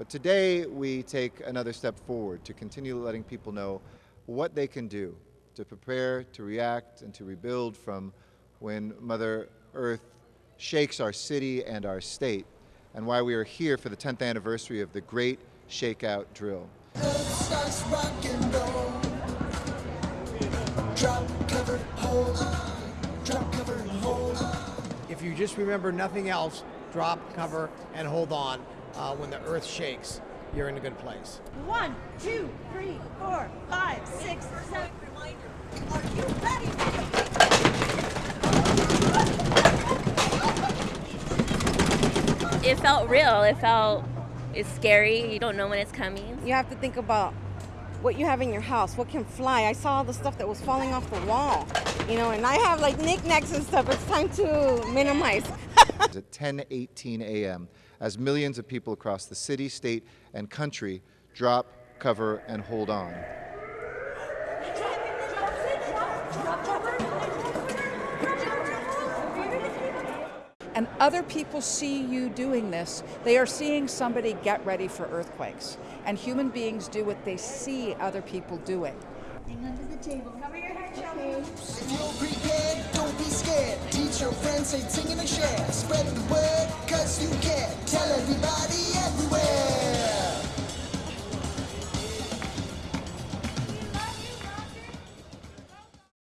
But today we take another step forward to continue letting people know what they can do to prepare, to react, and to rebuild from when Mother Earth shakes our city and our state, and why we are here for the 10th anniversary of the Great Shakeout Drill. If you just remember nothing else, drop, cover, and hold on uh, when the earth shakes. You're in a good place. One, two, three, four, five, six, seven. Are you ready? It felt real. It felt it's scary. You don't know when it's coming. You have to think about what you have in your house, what can fly. I saw all the stuff that was falling off the wall, you know, and I have like knickknacks and stuff. It's time to minimize. It's at 10:18 a.m. as millions of people across the city, state, and country drop, cover, and hold on. and other people see you doing this, they are seeing somebody get ready for earthquakes. And human beings do what they see other people doing. Hang under the table. Cover your head, Shelby. friends ain't a share. Spread the word, cause you care. Tell everybody.